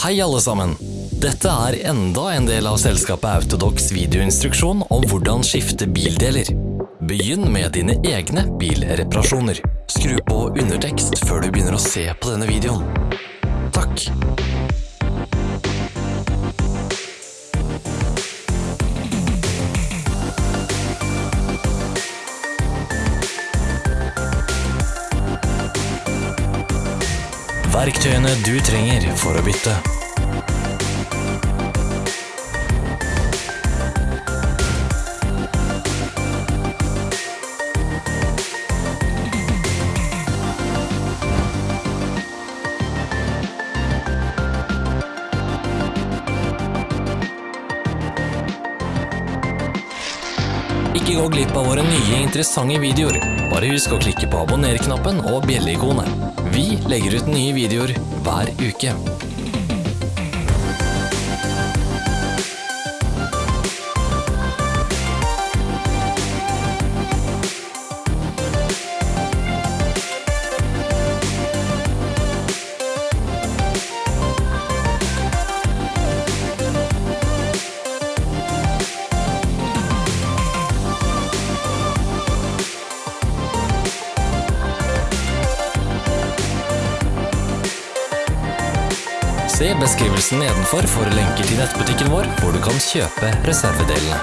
Hei alle sammen! Dette er enda en del av selskapet Autodox videoinstruksjon om hvordan skifte bildeler. Begynn med dine egne bilreparasjoner. Skru på undertekst før du begynner å se på denne videoen. Takk. Verktøyene du trenger for å bytte. Ikke gå glipp av våre nye interessante videoer. Bare husk å klikke på abonner-knappen og bjelleikonet. Vi legger ut nye videoer hver uke. Se beskrivelsen nedenfor for lenker til nettbutikken vår, hvor du kan kjøpe reservedelene.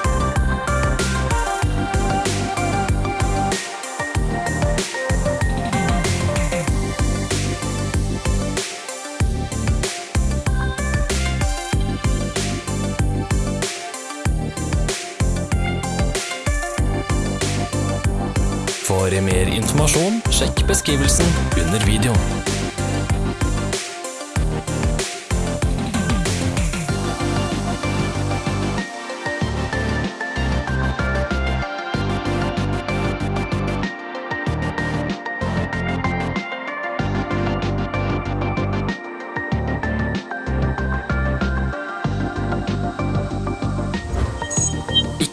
For mer informasjon, sjekk beskrivelsen under videoen.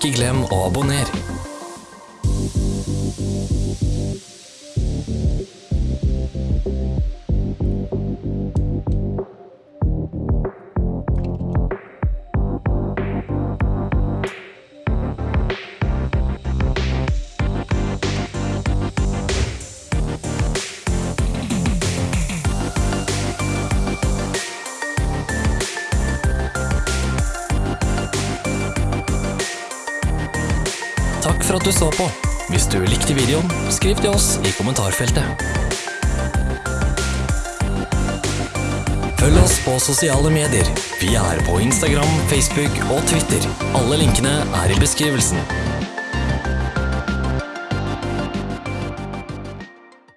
Ikke glem å abonnere. Takk for at du så på. Hvis du likte videoen, skriv til oss i kommentarfeltet. Følg oss på sosiale medier. Vi er på Instagram, Facebook og Twitter. Alle linkene er i beskrivelsen.